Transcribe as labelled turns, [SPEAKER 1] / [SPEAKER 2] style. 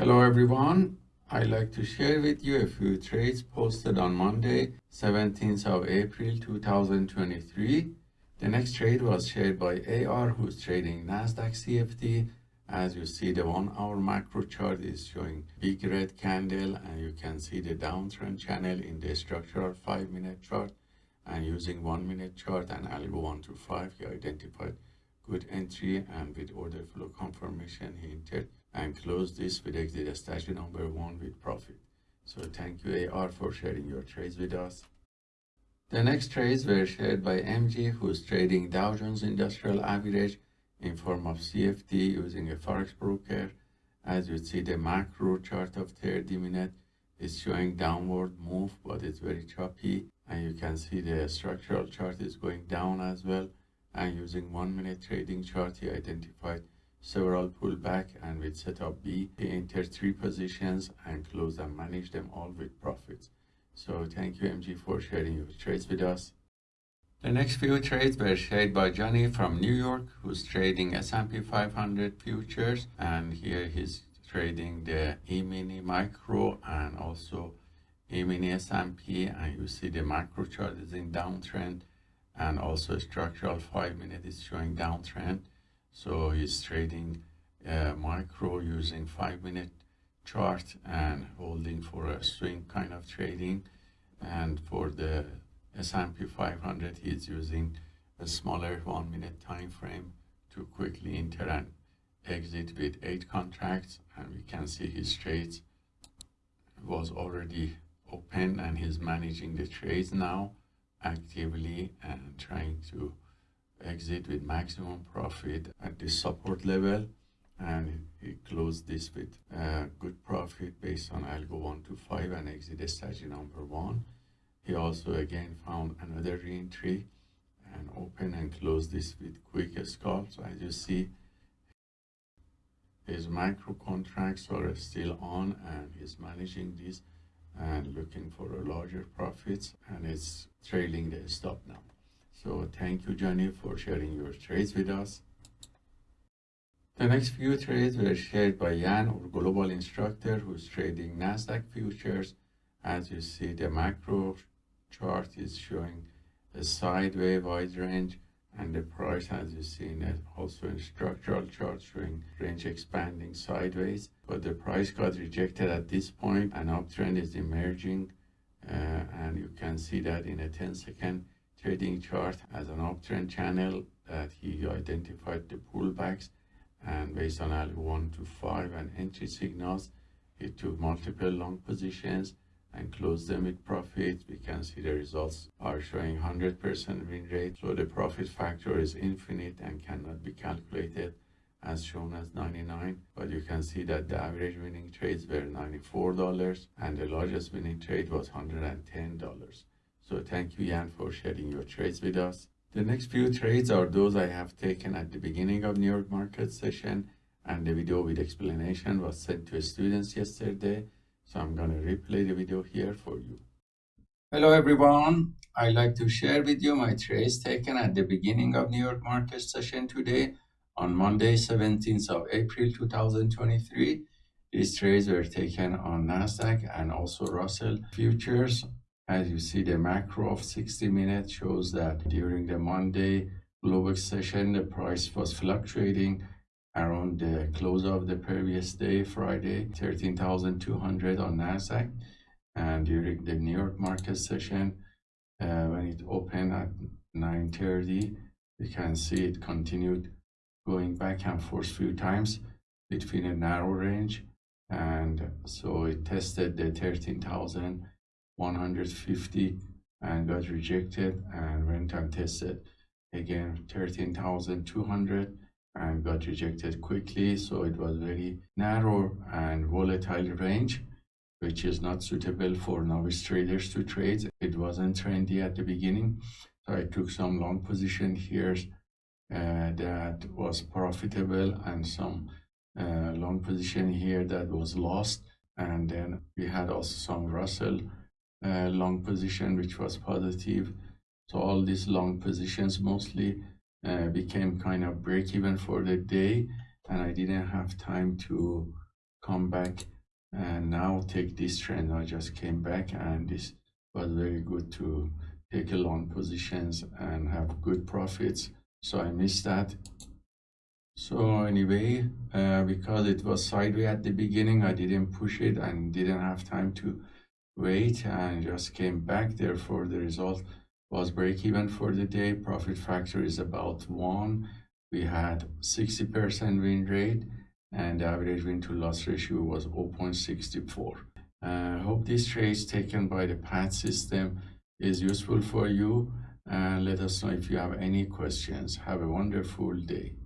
[SPEAKER 1] Hello everyone. I'd like to share with you a few trades posted on Monday, 17th of April 2023. The next trade was shared by AR who's trading Nasdaq CFD. As you see the one hour macro chart is showing big red candle and you can see the downtrend channel in the structural 5 minute chart and using 1 minute chart and algo 1 to 5 he identified good entry and with order flow confirmation he entered and close this with exit strategy number one with profit. So thank you AR for sharing your trades with us. The next trades were shared by MG who's trading Dow Jones Industrial Average in form of CFD using a Forex broker. As you see the macro chart of 30 minute is showing downward move but it's very choppy and you can see the structural chart is going down as well and using one minute trading chart he identified several pullback and with setup B he entered three positions and close and manage them all with profits. So thank you MG for sharing your trades with us. The next few trades were shared by Johnny from New York who's trading S&P 500 futures and here he's trading the E-mini micro and also E-mini S&P and you see the macro chart is in downtrend and also structural five minute is showing downtrend so he's trading uh, micro using five minute chart and holding for a swing kind of trading. And for the S&P 500 he's using a smaller one minute time frame to quickly enter and exit with eight contracts. And we can see his trades was already open and he's managing the trades now actively and trying to exit with maximum profit at this support level and he closed this with a good profit based on algo 1 to 5 and exit strategy number 1 he also again found another reentry and open and close this with quick scalps as you see his micro contracts are still on and he's managing this and looking for a larger profits and it's trailing the stop now so thank you johnny for sharing your trades with us. The next few trades were shared by Jan, our global instructor, who's trading Nasdaq futures. As you see, the macro chart is showing a sideways wide range and the price as you see it also in structural chart showing range expanding sideways. But the price got rejected at this point. An uptrend is emerging uh, and you can see that in a 10 second trading chart as an uptrend channel that he identified the pullbacks. And based on L 1 to 5 and entry signals he took multiple long positions and closed them with profit, we can see the results are showing 100% win rate. So the profit factor is infinite and cannot be calculated as shown as 99 but you can see that the average winning trades were $94 and the largest winning trade was $110 so thank you Jan for sharing your trades with us the next few trades are those I have taken at the beginning of New York market session and the video with explanation was sent to students yesterday so I'm going to replay the video here for you. Hello everyone. I'd like to share with you my trades taken at the beginning of New York market session today on Monday 17th of April 2023. These trades were taken on Nasdaq and also Russell futures. As you see the macro of 60 minutes shows that during the Monday global session the price was fluctuating around the close of the previous day, Friday, 13,200 on NASDAQ. And during the New York market session, uh, when it opened at 9.30, you can see it continued going back and forth few times between a narrow range. And so it tested the 13,150 and got rejected and went and tested again 13,200 and got rejected quickly. So it was very narrow and volatile range, which is not suitable for novice traders to trade. It wasn't trendy at the beginning. So I took some long position here uh, that was profitable and some uh, long position here that was lost. And then we had also some Russell uh, long position, which was positive. So all these long positions mostly uh, became kind of break even for the day and I didn't have time to come back and now take this trend. I just came back and this was very good to take a long positions and have good profits. So i missed that. So anyway uh, because it was sideways at the beginning i didn't push it and didn't have time to wait and just came back therefore the result was break even for the day. Profit factor is about one. We had 60 percent win rate and the average win to loss ratio was 0.64 I uh, hope this trade taken by the PAT system is useful for you and let us know if you have any questions. Have a wonderful day